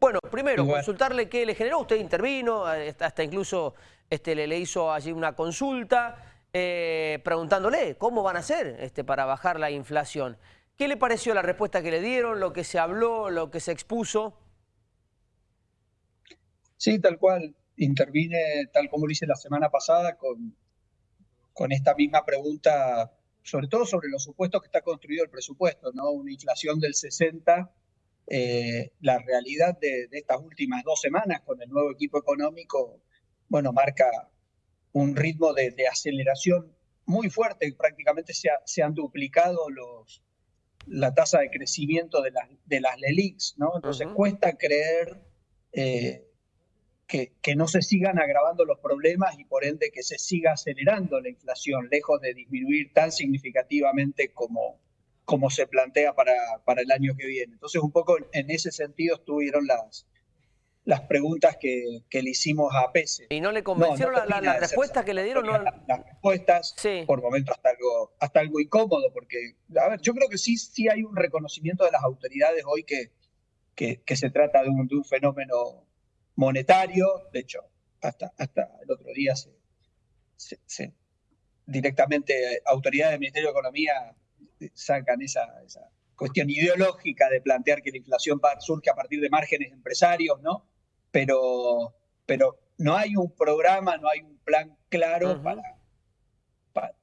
Bueno, primero, consultarle qué le generó. Usted intervino, eh, hasta incluso este, le, hizo allí una consulta, eh, preguntándole cómo van a hacer este, para bajar la inflación. ¿Qué le pareció la respuesta que le dieron, lo que se habló, lo que se expuso? Sí, tal cual. Intervine, tal como lo hice la semana pasada, con, con esta misma pregunta, sobre todo sobre los supuestos que está construido el presupuesto, ¿no? Una inflación del 60 eh, la realidad de, estas últimas dos semanas con el nuevo equipo económico, bueno, marca un ritmo de, aceleración muy fuerte. Prácticamente se, se, han duplicado los, la tasa de crecimiento de, de las LELIX, ¿no? Entonces cuesta creer eh, que, que, no se sigan agravando los problemas y por ende que se siga acelerando la inflación, lejos de disminuir tan significativamente como, como se plantea para, para el año que viene. Entonces, un poco en ese sentido estuvieron las, las preguntas que, que le hicimos a Pese. ¿Y no le convencieron las respuestas que le dieron? No... Las, respuestas, por momentos hasta algo, hasta algo incómodo, porque, a ver, yo creo que sí, sí hay un reconocimiento de las autoridades hoy que, que, que se trata de un, de un, fenómeno monetario. De hecho, hasta, hasta el otro día se, se, directamente autoridades del Ministerio de Economía sacan esa, cuestión ideológica de plantear que la inflación surge a partir de márgenes empresarios, ¿no? Pero, pero no hay un programa, no hay un plan claro para,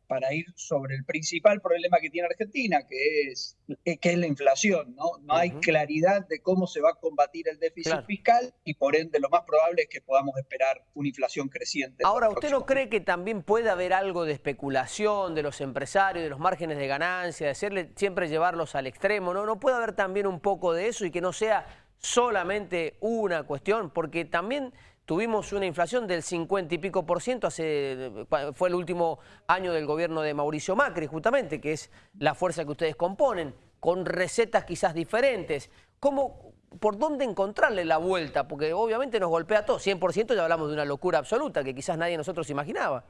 para ir sobre el principal problema que tiene Argentina, que es, eh, que es la inflación. ¿no? No hay claridad de cómo se va a combatir el déficit fiscal y por ende lo más probable es que podamos esperar una inflación creciente. Ahora, ¿usted no cree que también puede haber algo de especulación de los empresarios, de los márgenes de ganancia, de hacerle, siempre llevarlos al extremo? ¿no? ¿No puede haber también un poco de eso y que no sea solamente una cuestión? Porque también Tuvimos una inflación del 50 y pico por ciento, hace, fue el último año del gobierno de Mauricio Macri, justamente, que es la fuerza que ustedes componen, con recetas quizás diferentes. ¿Cómo, ¿Por dónde encontrarle la vuelta? Porque obviamente nos golpea todo. 100% ya hablamos de una locura absoluta que quizás nadie de nosotros imaginaba.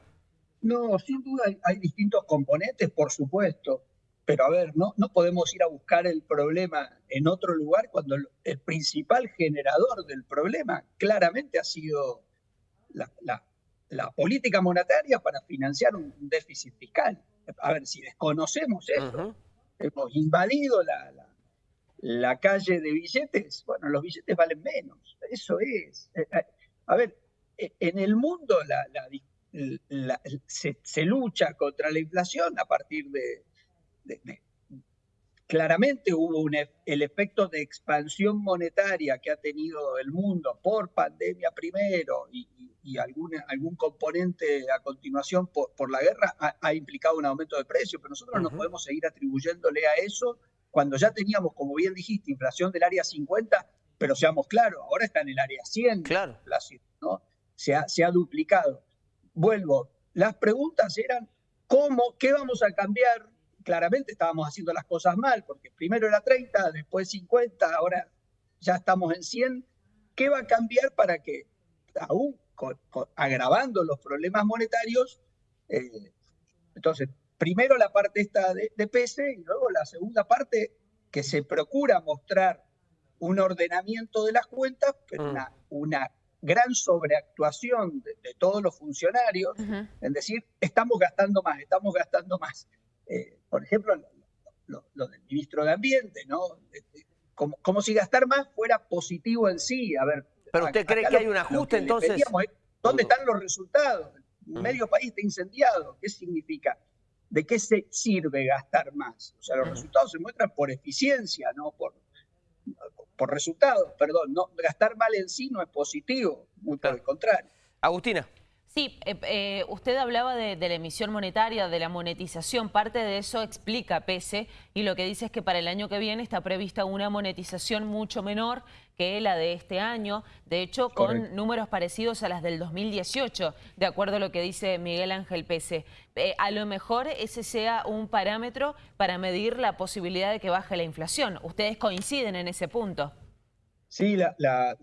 No, sin duda hay distintos componentes, por supuesto. Pero a ver, no, no podemos ir a buscar el problema en otro lugar cuando el, principal generador del problema claramente ha sido la, política monetaria para financiar un, déficit fiscal. A ver, si desconocemos eso, hemos invadido la, la, calle de billetes, bueno, los billetes valen menos. Eso es. Eh, eh, a ver, e, en el mundo se, se lucha contra la inflación a partir de claramente hubo un, el efecto de expansión monetaria que ha tenido el mundo por pandemia primero y, algún componente a continuación por, la guerra ha, implicado un aumento de precios, pero nosotros no podemos seguir atribuyéndole a eso cuando ya teníamos, como bien dijiste, inflación del área 50, pero seamos claros, ahora está en el área 100 claro. ¿no? Se ha, se ha duplicado. Vuelvo, las preguntas eran, ¿cómo, qué vamos a cambiar claramente estábamos haciendo las cosas mal, porque primero era 30, después 50, ahora ya estamos en 100. ¿Qué va a cambiar para que, aún agravando los problemas monetarios, eh, entonces, primero la parte esta de, de PC y luego la segunda parte que se procura mostrar un ordenamiento de las cuentas, pero mm. una, una gran sobreactuación de, todos los funcionarios, en decir, estamos gastando más, estamos gastando más. Eh, por ejemplo, lo, del ministro de Ambiente, ¿no? Como, como, si gastar más fuera positivo en sí. A ver, ¿Pero usted cree que hay un ajuste entonces? ¿Dónde están los resultados? Medio país está incendiado. ¿Qué significa? ¿De qué se sirve gastar más? O sea, los resultados se muestran por eficiencia, no por, por resultados. Perdón, no, gastar mal en sí no es positivo, muy por el contrario. Agustina. Sí, eh, eh, usted hablaba de, la emisión monetaria, de la monetización. Parte de eso explica PESE y lo que dice es que para el año que viene está prevista una monetización mucho menor que la de este año. De hecho, con números parecidos a las del 2018, de acuerdo a lo que dice Miguel Ángel PESE. Eh, a lo mejor ese sea un parámetro para medir la posibilidad de que baje la inflación. ¿Ustedes coinciden en ese punto? Sí, la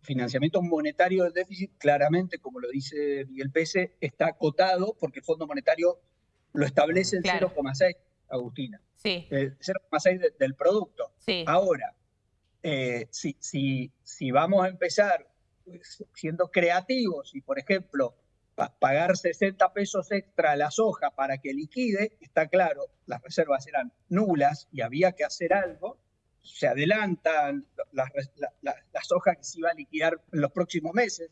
financiamiento monetario del déficit, claramente, como lo dice Miguel Pese, está acotado porque el Fondo Monetario lo establece en 0,6, Agustina. Sí. 0,6 del producto. Sí. Ahora, eh, si, si, si vamos a empezar siendo creativos y, por ejemplo, pagar 60 pesos extra a la soja para que liquide, está claro, las reservas eran nulas y había que hacer algo, se adelantan las, soja que se iba a liquidar en los próximos meses,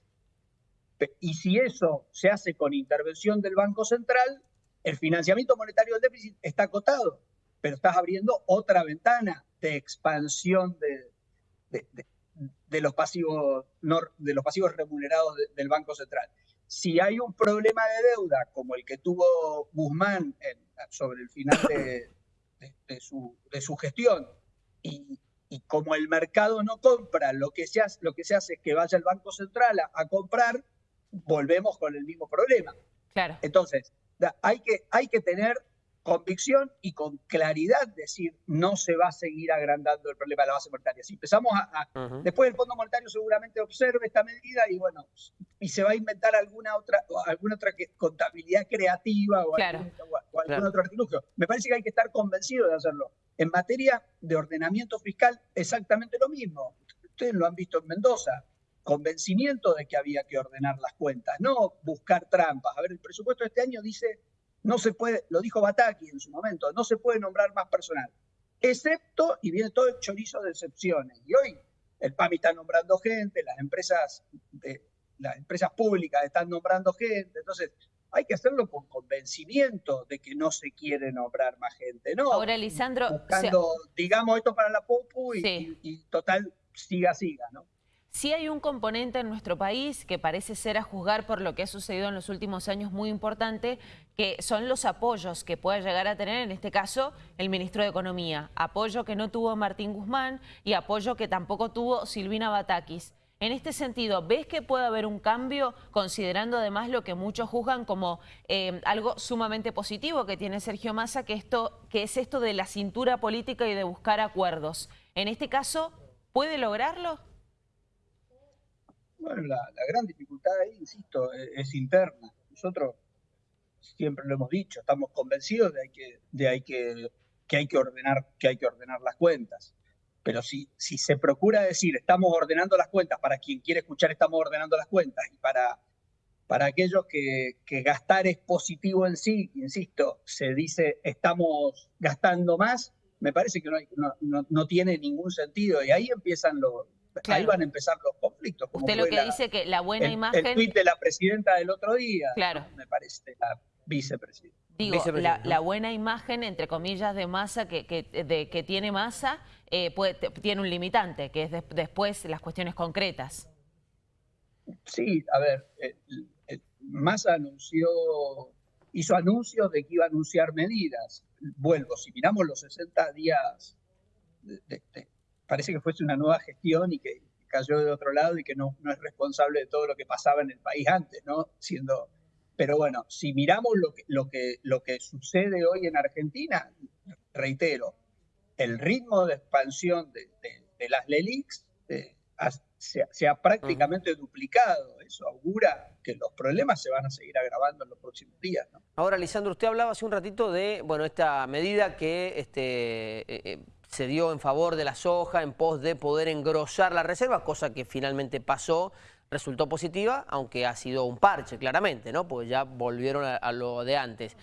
y si eso se hace con intervención del Banco Central, el financiamiento monetario del déficit está acotado, pero estás abriendo otra ventana de expansión de, de, los, pasivos, de los pasivos remunerados del Banco Central. Si hay un problema de deuda como el que tuvo Guzmán sobre el final de, su, su, gestión y, y, como el mercado no compra, lo que se hace, lo que se hace es que vaya el Banco Central a comprar, volvemos con el mismo problema. Claro. Entonces, hay que, hay que tener convicción y con claridad decir no se va a seguir agrandando el problema de la base monetaria. Si empezamos a, después el Fondo Monetario seguramente observe esta medida y bueno, y se va a inventar alguna otra alguna otra contabilidad creativa o, algún, otro artilugio. Me parece que hay que estar convencido de hacerlo. En materia de ordenamiento fiscal, exactamente lo mismo. Ustedes lo han visto en Mendoza convencimiento de que había que ordenar las cuentas, no buscar trampas. A ver, el presupuesto de este año dice, no se puede, lo dijo Bataki en su momento, no se puede nombrar más personal, excepto, y viene todo el chorizo de excepciones. Y hoy el PAMI está nombrando gente, las empresas, de, las empresas públicas están nombrando gente, entonces hay que hacerlo con convencimiento de que no se quiere nombrar más gente, ¿no? Ahora, Lisandro... Buscando, digamos, esto para la PUPU y, y total, siga, siga, ¿no? Sí hay un componente en nuestro país que parece ser a juzgar por lo que ha sucedido en los últimos años muy importante, que son los apoyos que puede llegar a tener, en este caso, el ministro de Economía. Apoyo que no tuvo Martín Guzmán y apoyo que tampoco tuvo Silvina Batakis. En este sentido, ¿ves que puede haber un cambio, considerando además lo que muchos juzgan como eh, algo sumamente positivo que tiene Sergio Massa, que es esto de la cintura política y de buscar acuerdos? En este caso, ¿puede lograrlo? Bueno, la, gran dificultad ahí, insisto, e, es, interna. Nosotros siempre lo hemos dicho, estamos convencidos de, que, de hay que, que, hay que, ordenar, que hay que ordenar las cuentas. Pero si, si se procura decir estamos ordenando las cuentas, para quien quiere escuchar estamos ordenando las cuentas, y para, para aquellos que, que gastar es positivo en sí, insisto, se dice estamos gastando más, me parece que no, no, no, no tiene ningún sentido. Y ahí empiezan los, Ahí van a empezar los conflictos. Usted lo que dice que la buena imagen... El tuit de la presidenta del otro día, claro. me parece, la vicepresidenta. Digo, La, buena imagen, entre comillas, de masa que, que, de, que tiene masa, eh, tiene un limitante, que es después las cuestiones concretas. Sí, a ver, eh, eh, Massa anunció, hizo anuncios de que iba a anunciar medidas. Vuelvo, si miramos los 60 días de, parece que fuese una nueva gestión y que cayó de otro lado y que no, no es responsable de todo lo que pasaba en el país antes, ¿no? Siendo, pero bueno, si miramos lo que, lo que, lo que sucede hoy en Argentina, reitero, el ritmo de expansión de, las LELIX eh, se, ha prácticamente duplicado. Eso augura que los problemas se van a seguir agravando en los próximos días. ¿no? Ahora, Lisandro, usted hablaba hace un ratito de bueno, esta medida que este, eh, eh, se dio en favor de la soja en pos de poder engrosar la reserva, cosa que finalmente pasó, resultó positiva, aunque ha sido un parche claramente, ¿no? Porque ya volvieron a, lo de antes.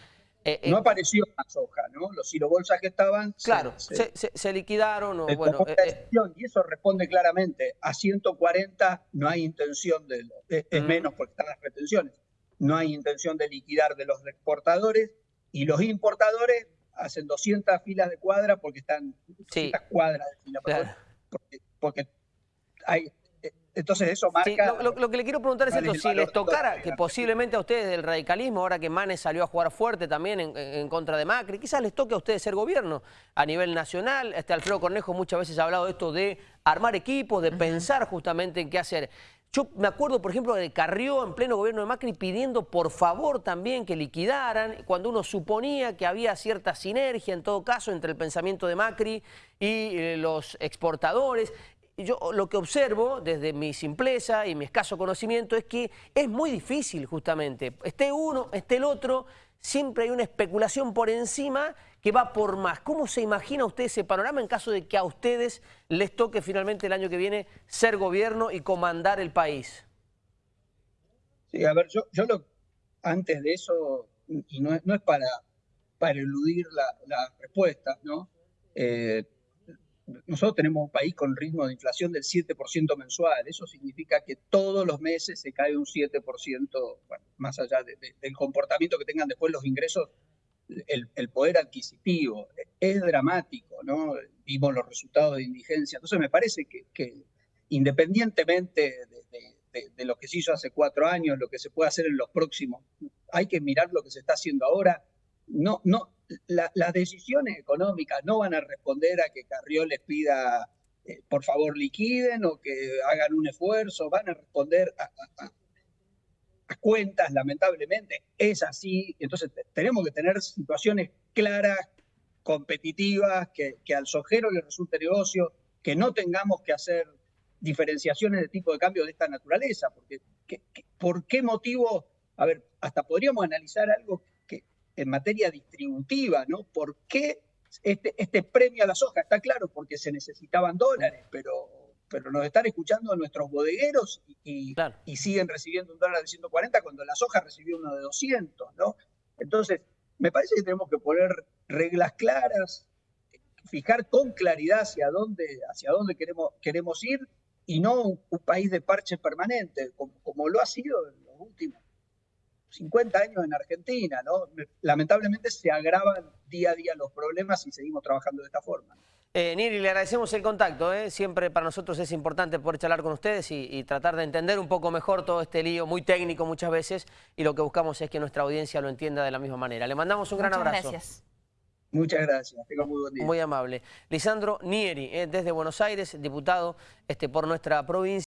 Eh, eh, no apareció la soja, ¿no? Los silobolsas que estaban... Claro, se, liquidaron. O, bueno, eh, y eso responde claramente, a 140 no hay intención de... Es, menos porque están las retenciones. No hay intención de liquidar de los exportadores y los importadores hacen 200 filas de cuadra porque están 200 cuadras de fila. Porque, hay, eh, entonces eso marca... lo, que le quiero preguntar es esto, si les tocara, que posiblemente a ustedes del radicalismo, ahora que Manes salió a jugar fuerte también en, contra de Macri, quizás les toque a ustedes ser gobierno a nivel nacional. Este Alfredo Cornejo muchas veces ha hablado de esto de armar equipos, de pensar justamente en qué hacer. Yo me acuerdo, por ejemplo, de Carrió en pleno gobierno de Macri pidiendo por favor también que liquidaran, cuando uno suponía que había cierta sinergia en todo caso entre el pensamiento de Macri y eh, los exportadores. Yo lo que observo desde mi simpleza y mi escaso conocimiento es que es muy difícil justamente, esté uno, esté el otro, siempre hay una especulación por encima que va por más. ¿Cómo se imagina usted ese panorama en caso de que a ustedes les toque finalmente el año que viene ser gobierno y comandar el país? Sí, a ver, yo, lo, antes de eso, y no es, no es para, para eludir la, la respuesta, ¿no? Eh, nosotros tenemos un país con ritmo de inflación del 7% mensual. Eso significa que todos los meses se cae un 7%, bueno, más allá de, de, del comportamiento que tengan después los ingresos, el, poder adquisitivo. Es dramático, ¿no? Vimos los resultados de indigencia. Entonces me parece que, independientemente de, lo que se hizo hace cuatro años, lo que se puede hacer en los próximos, hay que mirar lo que se está haciendo ahora. No, no, la, las decisiones económicas no van a responder a que Carrió les pida, eh, por favor, liquiden o que hagan un esfuerzo, van a responder a, a, cuentas, lamentablemente. Es así. Entonces, tenemos que tener situaciones claras, competitivas, que, que al sojero le resulte negocio, que no tengamos que hacer diferenciaciones de tipo de cambio de esta naturaleza, porque que, que, ¿por qué motivo? A ver, hasta podríamos analizar algo en materia distributiva, ¿no? ¿Por qué este, este premio a la soja? Está claro, porque se necesitaban dólares, pero, pero nos están escuchando nuestros bodegueros y, claro. y, siguen recibiendo un dólar de 140 cuando la soja recibió uno de 200, ¿no? Entonces, me parece que tenemos que poner reglas claras, fijar con claridad hacia dónde, hacia dónde queremos, queremos ir y no un, un país de parche permanente, como, como lo ha sido en los últimos 50 años en Argentina, ¿no? Lamentablemente se agravan día a día los problemas y seguimos trabajando de esta forma. Eh, Niri, le agradecemos el contacto, ¿eh? siempre para nosotros es importante poder charlar con ustedes y, y, tratar de entender un poco mejor todo este lío, muy técnico muchas veces, y lo que buscamos es que nuestra audiencia lo entienda de la misma manera. Le mandamos un Muchas gran abrazo. Gracias. Muchas gracias, tenga muy buen día. Muy amable. Lisandro Nieri, eh, desde Buenos Aires, diputado este, por nuestra provincia.